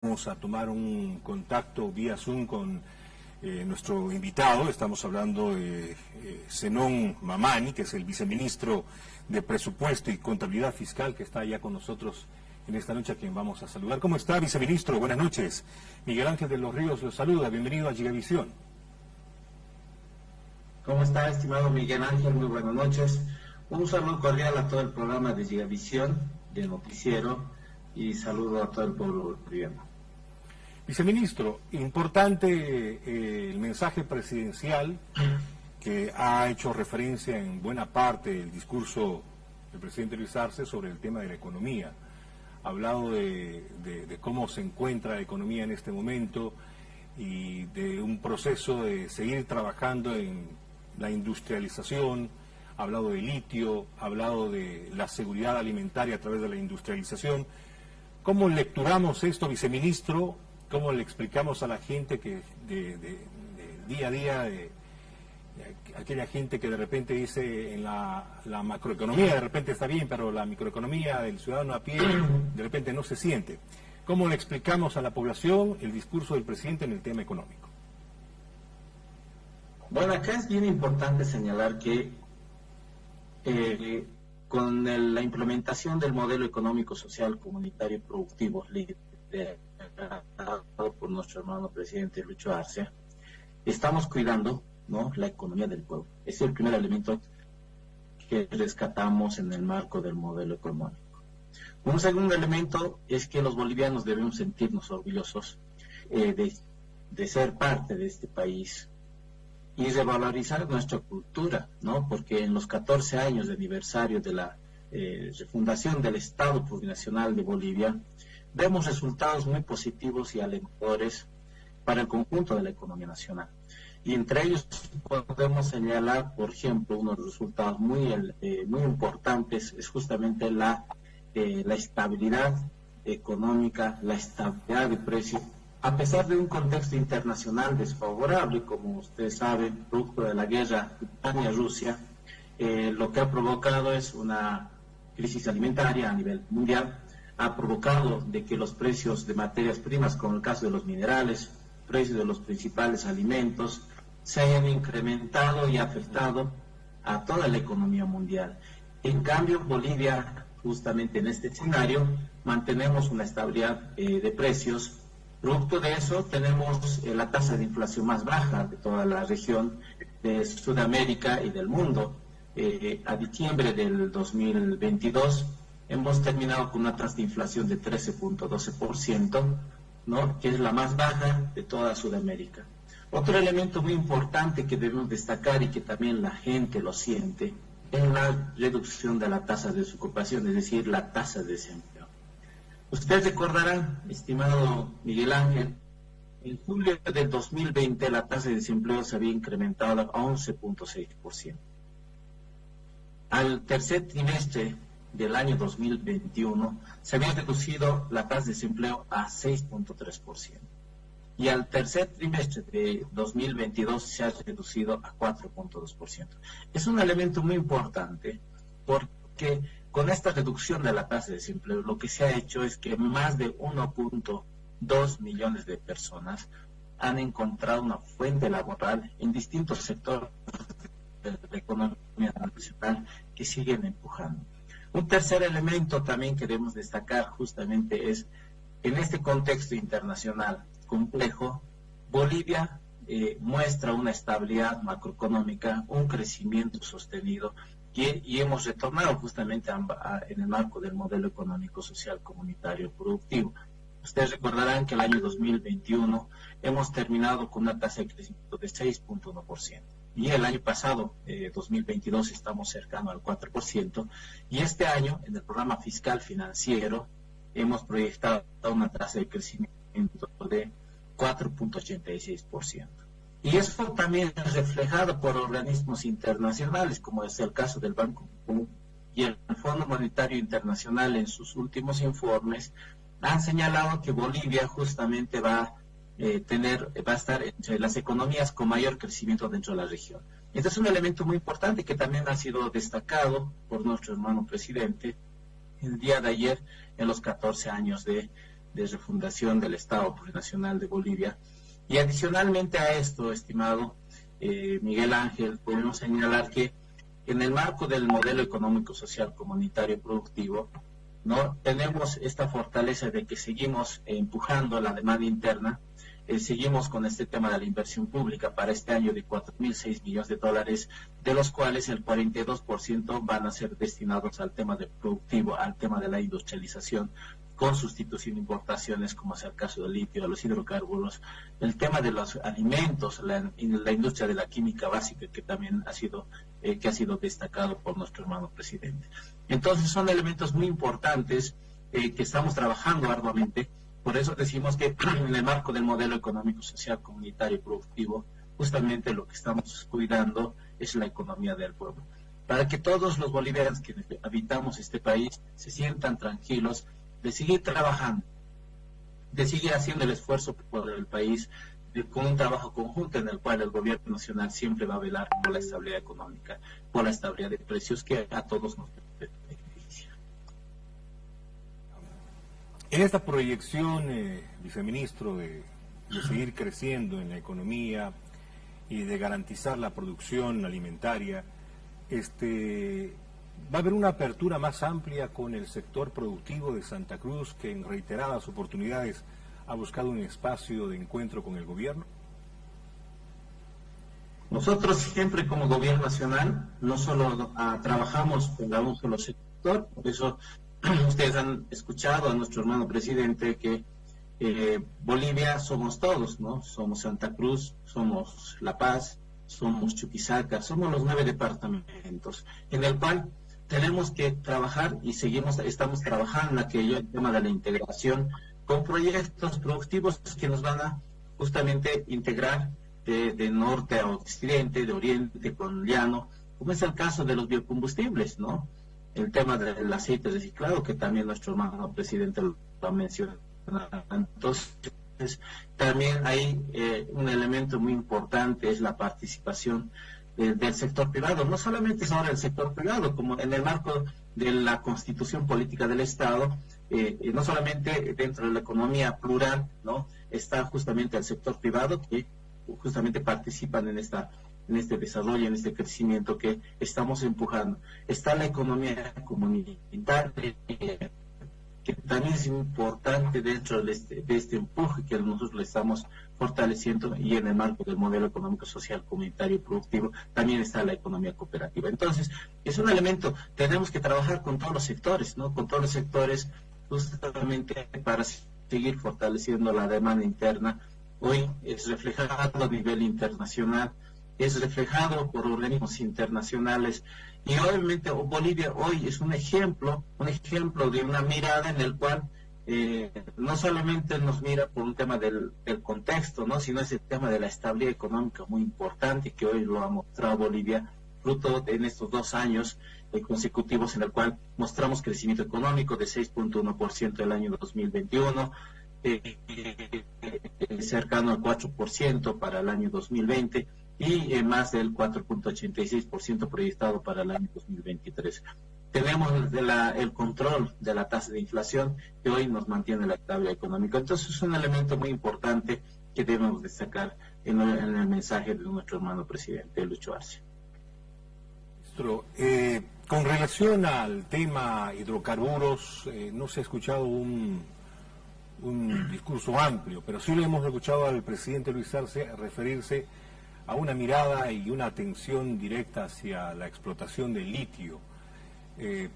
Vamos a tomar un contacto vía Zoom con eh, nuestro invitado. Estamos hablando de eh, Zenón Mamani, que es el viceministro de Presupuesto y Contabilidad Fiscal, que está ya con nosotros en esta noche, a quien vamos a saludar. ¿Cómo está, viceministro? Buenas noches. Miguel Ángel de los Ríos lo saluda. Bienvenido a Gigavisión. ¿Cómo está, estimado Miguel Ángel? Muy buenas noches. Un saludo cordial a todo el programa de Gigavisión, de Noticiero, y saludo a todo el pueblo boliviano. Viceministro, importante eh, el mensaje presidencial que ha hecho referencia en buena parte del discurso del presidente Luis Arce sobre el tema de la economía. Ha hablado de, cómo se encuentra la economía en este momento y de un proceso de seguir trabajando en la industrialización, ha hablado de litio, ha hablado de la seguridad alimentaria a través de la industrialización. ¿Cómo lecturamos esto, viceministro, ¿Cómo le explicamos a la gente que de, día a día, aquella gente que de repente dice en la, macroeconomía de repente está bien, pero la microeconomía del ciudadano a pie de repente no se siente? ¿Cómo le explicamos a la población el discurso del presidente en el tema económico? Bueno, acá es bien importante señalar que eh, con la implementación del modelo económico, social, comunitario, productivo, por nuestro hermano presidente Lucho Arce, estamos cuidando ¿no? la economía del pueblo. Es el primer elemento que rescatamos en el marco del modelo económico. Un segundo elemento es que los bolivianos debemos sentirnos orgullosos eh, de, ser parte de este país y revalorizar nuestra cultura, ¿no? Porque en los 14 años de aniversario de la eh, fundación del Estado Plurinacional de Bolivia, vemos resultados muy positivos y alentadores para el conjunto de la economía nacional. Y entre ellos podemos señalar, por ejemplo, unos resultados muy, eh, muy importantes es justamente la, eh, la estabilidad económica, la estabilidad de precios, a pesar de un contexto internacional desfavorable, como ustedes saben, producto de la guerra Ucrania-Rusia, eh, lo que ha provocado es una crisis alimentaria a nivel mundial, ha provocado de que los precios de materias primas, como el caso de los minerales, precios de los principales alimentos, se hayan incrementado y afectado a toda la economía mundial. En cambio, Bolivia, justamente en este escenario, mantenemos una estabilidad eh, de precios. Producto de eso, tenemos eh, la tasa de inflación más baja de toda la región de Sudamérica y del mundo. Eh, a diciembre del 2022 hemos terminado con una tasa de inflación de 13.12%, ¿no? que es la más baja de toda Sudamérica. Otro elemento muy importante que debemos destacar y que también la gente lo siente es la reducción de la tasa de desocupación, es decir, la tasa de desempleo. Ustedes recordarán, estimado Miguel Ángel, en julio del 2020 la tasa de desempleo se había incrementado a 11.6%. Al tercer trimestre del año 2021 se había reducido la tasa de desempleo a 6.3%. Y al tercer trimestre de 2022 se ha reducido a 4.2%. Es un elemento muy importante porque con esta reducción de la tasa de desempleo lo que se ha hecho es que más de 1.2 millones de personas han encontrado una fuente laboral en distintos sectores de la economía nacional que siguen empujando. Un tercer elemento también que debemos destacar justamente es, en este contexto internacional complejo, Bolivia eh, muestra una estabilidad macroeconómica, un crecimiento sostenido y, hemos retornado justamente en el marco del modelo económico, social, comunitario, productivo. Ustedes recordarán que el año 2021 hemos terminado con una tasa de crecimiento de 6.1% y el año pasado, 2022, eh, estamos cercano al 4%, y este año, en el programa fiscal financiero, hemos proyectado una tasa de crecimiento de 4.86%. Y eso también es reflejado por organismos internacionales, como es el caso del Banco y el Fondo Monetario Internacional en sus últimos informes, han señalado que Bolivia justamente va eh, tener, va a estar entre las economías con mayor crecimiento dentro de la región. Este es un elemento muy importante que también ha sido destacado por nuestro hermano presidente el día de ayer en los 14 años de, de refundación del Estado Plurinacional de Bolivia. Y adicionalmente a esto, estimado eh, Miguel Ángel, podemos señalar que en el marco del modelo económico, social, comunitario productivo, ¿no? tenemos esta fortaleza de que seguimos empujando la demanda interna, eh, seguimos con este tema de la inversión pública para este año de 4.006 millones de dólares, de los cuales el 42% van a ser destinados al tema de productivo, al tema de la industrialización, con sustitución de importaciones, como es el caso del litio, de los hidrocarburos, el tema de los alimentos, la, industria de la química básica, que también ha sido, eh, que ha sido destacado por nuestro hermano presidente. Entonces son elementos muy importantes eh, que estamos trabajando arduamente. Por eso decimos que en el marco del modelo económico, social, comunitario y productivo, justamente lo que estamos cuidando es la economía del pueblo. Para que todos los bolivianos que habitamos este país se sientan tranquilos de seguir trabajando, de seguir haciendo el esfuerzo por el país, con un trabajo conjunto en el cual el gobierno nacional siempre va a velar por la estabilidad económica, por la estabilidad de precios que a todos nos En esta proyección, eh, viceministro, de, seguir creciendo en la economía y de garantizar la producción alimentaria, este, ¿Va a haber una apertura más amplia con el sector productivo de Santa Cruz que en reiteradas oportunidades ha buscado un espacio de encuentro con el gobierno? Nosotros siempre como gobierno nacional no solo trabajamos con un solo sector, por eso ustedes han escuchado a nuestro hermano presidente que eh, Bolivia somos todos, ¿no? Somos Santa Cruz, somos La Paz, somos Chuquisaca, somos los nueve departamentos, en el cual tenemos que trabajar y seguimos, estamos trabajando en aquello, el tema de la integración, con proyectos productivos que nos van a justamente integrar de, norte a occidente, de oriente con llano, como es el caso de los biocombustibles, ¿no? El tema del aceite reciclado, que también nuestro hermano presidente lo ha mencionado. Entonces, también hay eh, un elemento muy importante, es la participación del sector privado, no solamente es ahora el sector privado, como en el marco de la constitución política del Estado, eh, eh, no solamente dentro de la economía plural, ¿no? Está justamente el sector privado que justamente participan en esta en este desarrollo, en este crecimiento que estamos empujando. Está la economía comunitaria, que también es importante dentro de este, de este empuje que nosotros le estamos fortaleciendo y en el marco del modelo económico, social, comunitario y productivo también está la economía cooperativa. Entonces, es un elemento, tenemos que trabajar con todos los sectores, ¿no? Con todos los sectores justamente para seguir fortaleciendo la demanda interna. Hoy es reflejado a nivel internacional, es reflejado por organismos internacionales y obviamente Bolivia hoy es un ejemplo, un ejemplo de una mirada en el cual eh, no solamente nos mira por un tema del, contexto, ¿no? sino es el tema de la estabilidad económica muy importante que hoy lo ha mostrado Bolivia, fruto de, en estos dos años eh, consecutivos en el cual mostramos crecimiento económico de 6.1% el año 2021, eh, cercano al 4% para el año 2020 y eh, más del 4.86% proyectado para el año 2023. Tenemos el control de la tasa de inflación que hoy nos mantiene la tabla económica. Entonces es un elemento muy importante que debemos destacar en, el mensaje de nuestro hermano presidente Lucho Arce. Eh, con relación al tema hidrocarburos, eh, no se ha escuchado un, un discurso amplio, pero sí le hemos escuchado al presidente Luis Arce referirse a una mirada y una atención directa hacia la explotación del litio. Eh,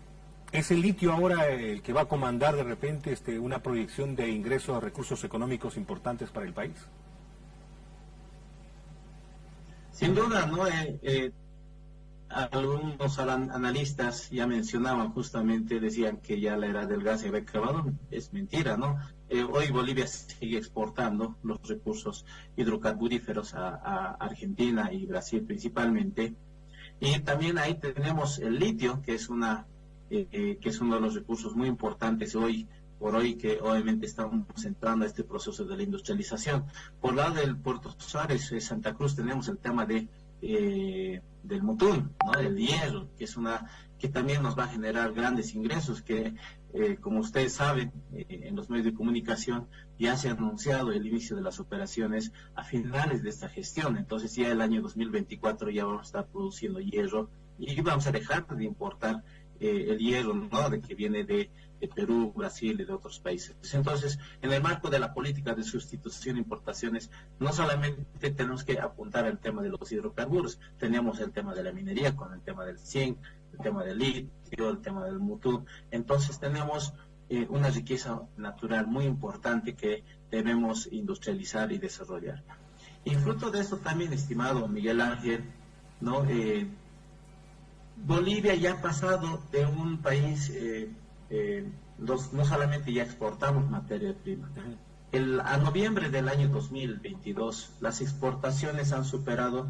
¿Es el litio ahora el que va a comandar de repente este, una proyección de ingresos a recursos económicos importantes para el país? Sin duda, ¿no? Eh, eh, algunos analistas ya mencionaban justamente, decían que ya la era del gas se había acabado. Es mentira, ¿no? Eh, hoy Bolivia sigue exportando los recursos hidrocarburíferos a, Argentina y Brasil principalmente. Y también ahí tenemos el litio, que es una eh, eh, que es uno de los recursos muy importantes hoy por hoy que obviamente estamos entrando a este proceso de la industrialización. Por lado del Puerto Suárez, Santa Cruz, tenemos el tema de del mutún, ¿no? del hierro, que es una que también nos va a generar grandes ingresos, que eh, como ustedes saben, eh, en los medios de comunicación ya se ha anunciado el inicio de las operaciones a finales de esta gestión. Entonces ya el año 2024 ya vamos a estar produciendo hierro y vamos a dejar de importar eh, el hierro ¿no? de que viene de, Perú, Brasil y de otros países. Entonces, en el marco de la política de sustitución de importaciones, no solamente tenemos que apuntar al tema de los hidrocarburos, tenemos el tema de la minería con el tema del zinc, el tema del litio, el tema del mutú. Entonces tenemos eh, una riqueza natural muy importante que debemos industrializar y desarrollar. Y fruto de eso también, estimado Miguel Ángel, ¿no? Eh, Bolivia ya ha pasado de un país, eh, no solamente ya exportamos materia prima, el, a noviembre del año 2022 las exportaciones han superado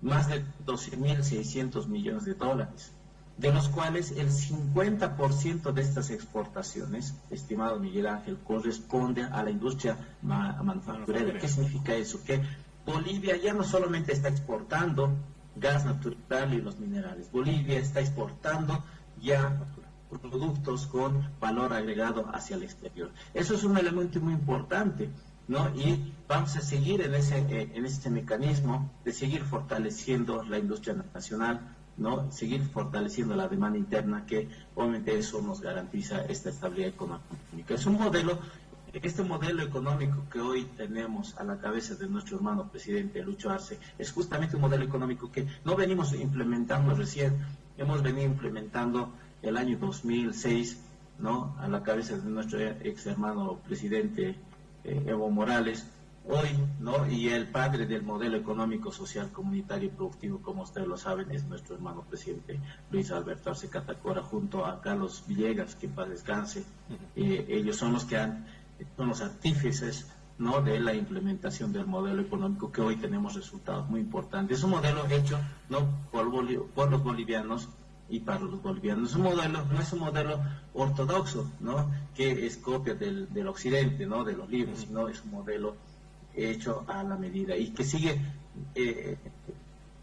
más de 12.600 millones de dólares de los cuales el 50% de estas exportaciones, estimado Miguel Ángel, corresponde a la industria manufacturera. ¿Qué significa eso? Que Bolivia ya no solamente está exportando gas natural y los minerales, Bolivia está exportando ya productos con valor agregado hacia el exterior. Eso es un elemento muy importante, ¿no? Y vamos a seguir en ese, eh, en ese mecanismo de seguir fortaleciendo la industria nacional, ¿no? Seguir fortaleciendo la demanda interna que obviamente eso nos garantiza esta estabilidad económica. Es un modelo, este modelo económico que hoy tenemos a la cabeza de nuestro hermano presidente Lucho Arce, es justamente un modelo económico que no venimos implementando recién, hemos venido implementando el año 2006, ¿no? A la cabeza de nuestro ex hermano presidente eh, Evo Morales, hoy, ¿no? Y el padre del modelo económico, social, comunitario y productivo, como ustedes lo saben, es nuestro hermano presidente Luis Alberto Arce Catacora, junto a Carlos Villegas, que para descanse. Eh, ellos son los que han, son los artífices, ¿no? De la implementación del modelo económico que hoy tenemos resultados muy importantes. Es un modelo hecho, ¿no? Por, por los bolivianos y para los bolivianos. Es un modelo, no es un modelo ortodoxo, ¿no? Que es copia del, del occidente, ¿no? De los libros, sino es un modelo hecho a la medida y que sigue eh,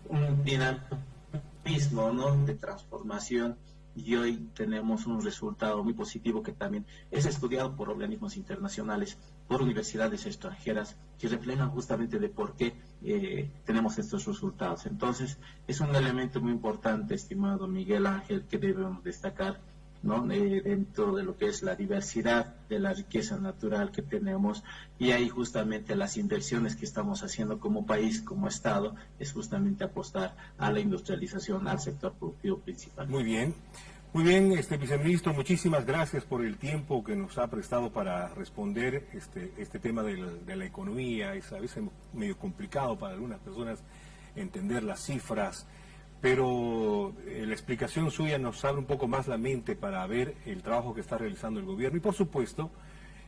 un dinamismo ¿no? de transformación y hoy tenemos un resultado muy positivo que también es estudiado por organismos internacionales, por universidades extranjeras, que reflejan justamente de por qué eh, tenemos estos resultados. Entonces, es un elemento muy importante, estimado Miguel Ángel, que debemos destacar ¿no? Dentro de lo que es la diversidad de la riqueza natural que tenemos y ahí justamente las inversiones que estamos haciendo como país, como Estado, es justamente apostar a la industrialización, al sector productivo principal. Muy bien. Muy bien, este viceministro, muchísimas gracias por el tiempo que nos ha prestado para responder este, este tema de la economía. Es a veces medio complicado para algunas personas entender las cifras, pero eh, la explicación suya nos abre un poco más la mente para ver el trabajo que está realizando el gobierno y por supuesto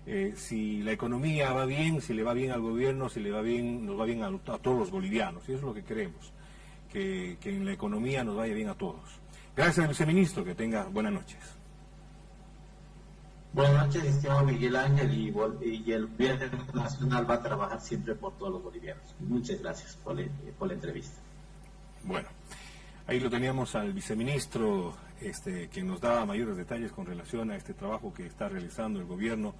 eh, si la economía va bien, si le va bien al gobierno, si le va bien, nos va bien a, todos los bolivianos y eso es lo que queremos, que, en la economía nos vaya bien a todos. Gracias, viceministro, que tenga buenas noches. Buenas noches, estimado Miguel Ángel, y, y, el gobierno nacional va a trabajar siempre por todos los bolivianos. Muchas gracias por la entrevista. Bueno. Ahí lo teníamos al viceministro, este, que nos daba mayores detalles con relación a este trabajo que está realizando el gobierno